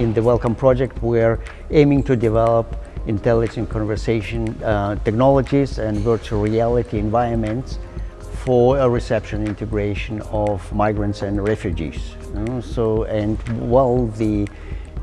in the Welcome Project, we're aiming to develop intelligent conversation uh, technologies and virtual reality environments for a reception integration of migrants and refugees. So, and while the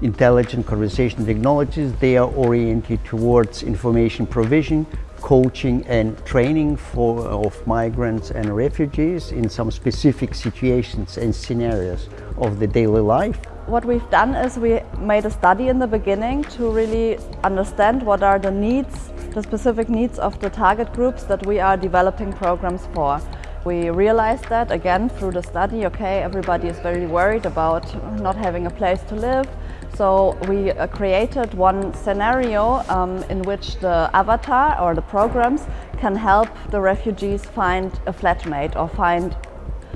intelligent conversation technologies, they are oriented towards information provision, coaching and training for, of migrants and refugees in some specific situations and scenarios of the daily life. What we've done is we made a study in the beginning to really understand what are the needs, the specific needs of the target groups that we are developing programs for. We realized that again through the study, okay, everybody is very worried about not having a place to live. So we uh, created one scenario um, in which the avatar or the programs can help the refugees find a flatmate or find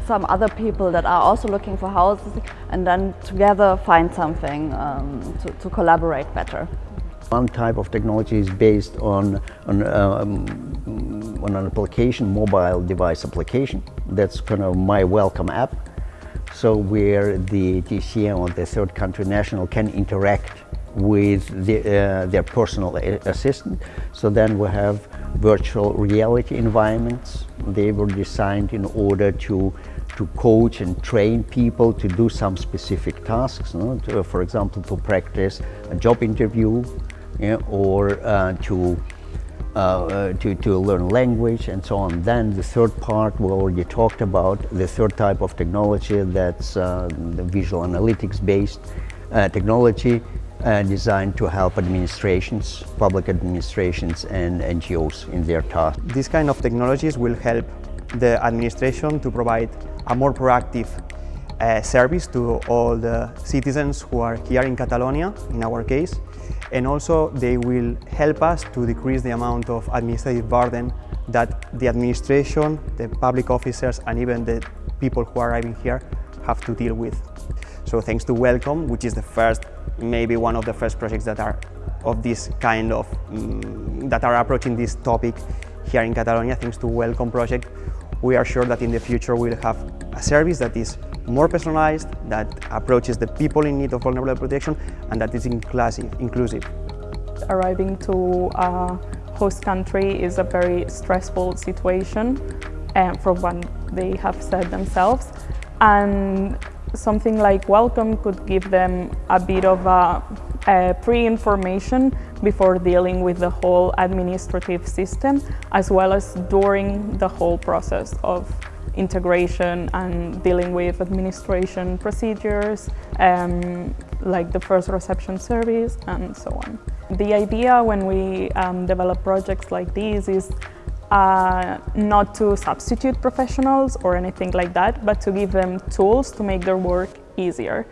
some other people that are also looking for houses and then together find something um, to, to, collaborate better. One type of technology is based on, on, um, on an application, mobile device application. That's kind of MyWelcome app. So where the TCN or the third country national can interact with the, uh, their personal assistant. So then we have virtual reality environments. They were designed in order to to coach and train people to do some specific tasks. To, for example, to practice a job interview or uh, to, uh, uh, to, to learn language and so on. Then the third part we already talked about, the third type of technology that's uh, the visual analytics based uh, technology uh, designed to help administrations, public administrations and NGOs in their tasks. These kind of technologies will help the administration to provide a more proactive service to all the citizens who are here in Catalonia, in our case, and also they will help us to decrease the amount of administrative burden that the administration, the public officers and even the people who are arriving here have to deal with. So thanks to Welcome, which is the first, maybe one of the first projects that are of this kind of, um, that are approaching this topic here in Catalonia, thanks to Welcome project, we are sure that in the future we'll have a service that is more personalized, that approaches the people in need of vulnerable protection, and that is inclusive. inclusive. Arriving to a host country is a very stressful situation, um, from what they have said themselves. And something like Welcome could give them a bit of a uh, pre-information before dealing with the whole administrative system, as well as during the whole process of integration and dealing with administration procedures, um, like the first reception service and so on. The idea when we um, develop projects like these is uh, not to substitute professionals or anything like that, but to give them tools to make their work easier.